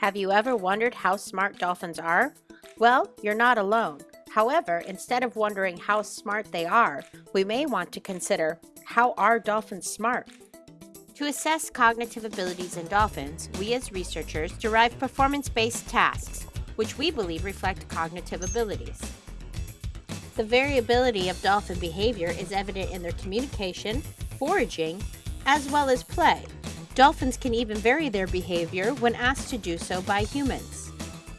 Have you ever wondered how smart dolphins are? Well, you're not alone. However, instead of wondering how smart they are, we may want to consider how are dolphins smart? To assess cognitive abilities in dolphins, we as researchers derive performance-based tasks, which we believe reflect cognitive abilities. The variability of dolphin behavior is evident in their communication, foraging, as well as play. Dolphins can even vary their behavior when asked to do so by humans.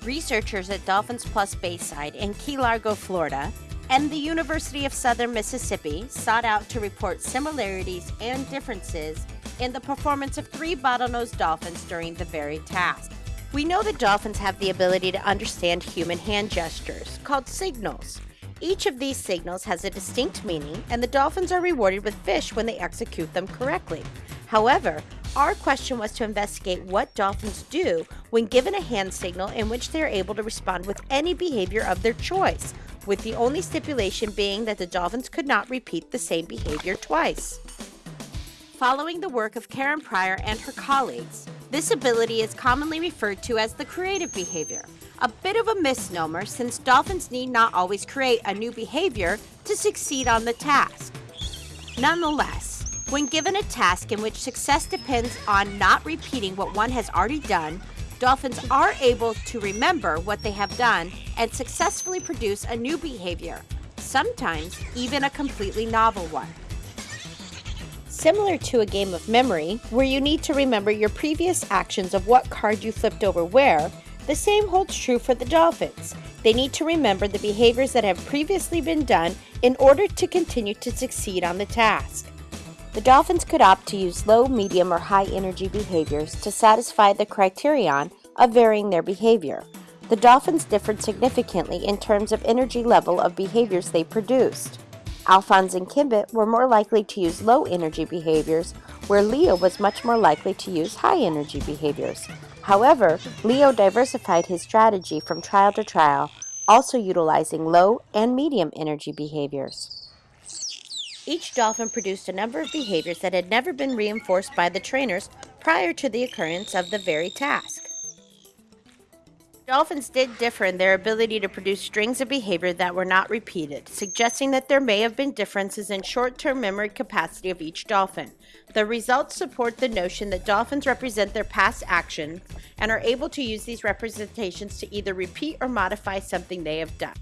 Researchers at Dolphins Plus Bayside in Key Largo, Florida, and the University of Southern Mississippi sought out to report similarities and differences in the performance of three bottlenose dolphins during the varied task. We know that dolphins have the ability to understand human hand gestures, called signals. Each of these signals has a distinct meaning, and the dolphins are rewarded with fish when they execute them correctly. However, our question was to investigate what dolphins do when given a hand signal in which they are able to respond with any behavior of their choice, with the only stipulation being that the dolphins could not repeat the same behavior twice. Following the work of Karen Pryor and her colleagues, this ability is commonly referred to as the creative behavior, a bit of a misnomer since dolphins need not always create a new behavior to succeed on the task. Nonetheless, when given a task in which success depends on not repeating what one has already done, dolphins are able to remember what they have done and successfully produce a new behavior, sometimes even a completely novel one. Similar to a game of memory, where you need to remember your previous actions of what card you flipped over where, the same holds true for the dolphins. They need to remember the behaviors that have previously been done in order to continue to succeed on the task. The dolphins could opt to use low, medium, or high energy behaviors to satisfy the criterion of varying their behavior. The dolphins differed significantly in terms of energy level of behaviors they produced. Alphonse and Kimbit were more likely to use low energy behaviors, where Leo was much more likely to use high energy behaviors. However, Leo diversified his strategy from trial to trial, also utilizing low and medium energy behaviors. Each dolphin produced a number of behaviors that had never been reinforced by the trainers prior to the occurrence of the very task. Dolphins did differ in their ability to produce strings of behavior that were not repeated, suggesting that there may have been differences in short term memory capacity of each dolphin. The results support the notion that dolphins represent their past actions and are able to use these representations to either repeat or modify something they have done.